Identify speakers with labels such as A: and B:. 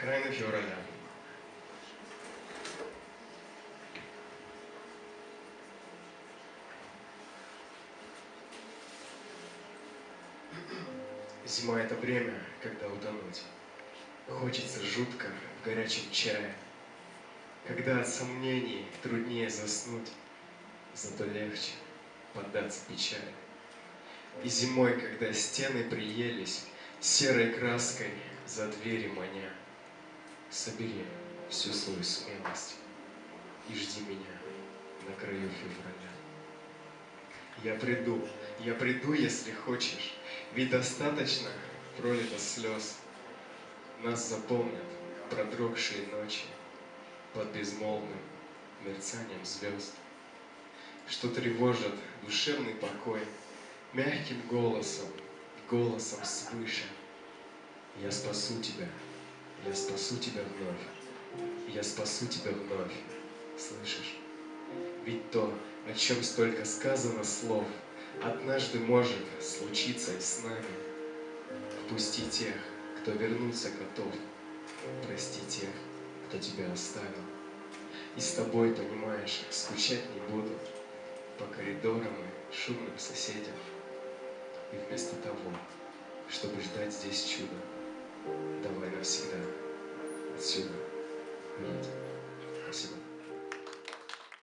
A: Окраина февраля. Зима — это время, когда утонуть. Хочется жутко в горячем чае, Когда от сомнений труднее заснуть, Зато легче поддаться печали. И зимой, когда стены приелись, Серой краской за двери маня, Собери всю свою смелость И жди меня на краю февраля. Я приду, я приду, если хочешь, Ведь достаточно пролито слез. Нас запомнят продрогшие ночи Под безмолвным мерцанием звезд, Что тревожат душевный покой Мягким голосом, голосом свыше. Я спасу тебя, я спасу тебя вновь, Я спасу тебя вновь, слышишь? Ведь то, о чем столько сказано слов, Однажды может случиться и с нами. Впусти тех, кто вернуться готов, Прости тех, кто тебя оставил. И с тобой, понимаешь, скучать не буду По коридорам и шумным соседям. И вместо того, чтобы ждать здесь чуда, Давай навсегда 是。